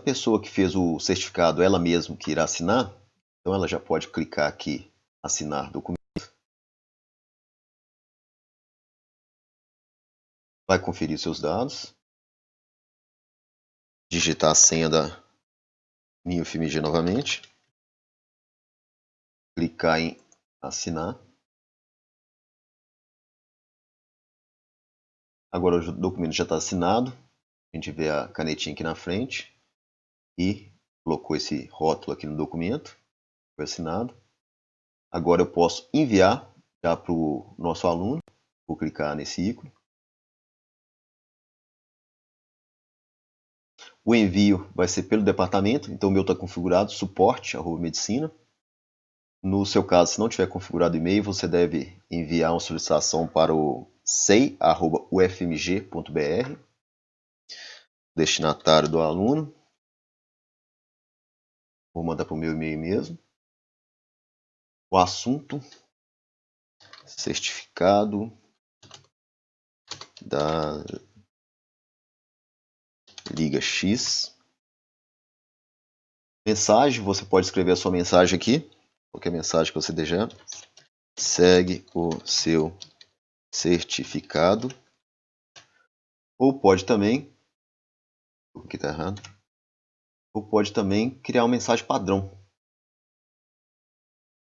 pessoa que fez o certificado ela mesma que irá assinar, então ela já pode clicar aqui, assinar documento. Vai conferir seus dados. Digitar a senha da minha UFMG novamente. Clicar em assinar. Agora o documento já está assinado. A gente vê a canetinha aqui na frente e colocou esse rótulo aqui no documento. Foi assinado. Agora eu posso enviar já para o nosso aluno. Vou clicar nesse ícone. O envio vai ser pelo departamento, então o meu está configurado, suporte, arroba medicina. No seu caso, se não tiver configurado e-mail, você deve enviar uma solicitação para o sei.ufmg.br, destinatário do aluno. Vou mandar para o meu e-mail mesmo. O assunto, certificado da Liga X. Mensagem, você pode escrever a sua mensagem aqui, qualquer mensagem que você desejar. Segue o seu certificado. Ou pode também, aqui está errado, ou pode também criar uma mensagem padrão.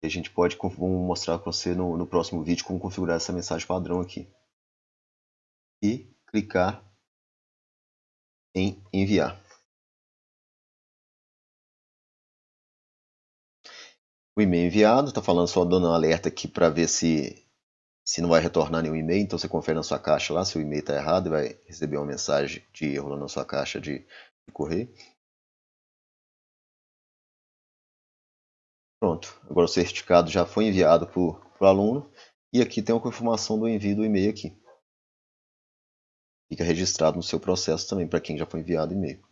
E a gente pode mostrar para você no, no próximo vídeo como configurar essa mensagem padrão aqui. E clicar em enviar. O e-mail enviado, está falando só dando um alerta aqui para ver se, se não vai retornar nenhum e-mail, então você confere na sua caixa lá se o e-mail está errado vai receber uma mensagem de erro na sua caixa de, de correio. Pronto, agora o certificado já foi enviado para o aluno e aqui tem uma confirmação do envio do e-mail aqui fica registrado no seu processo também para quem já foi enviado e-mail.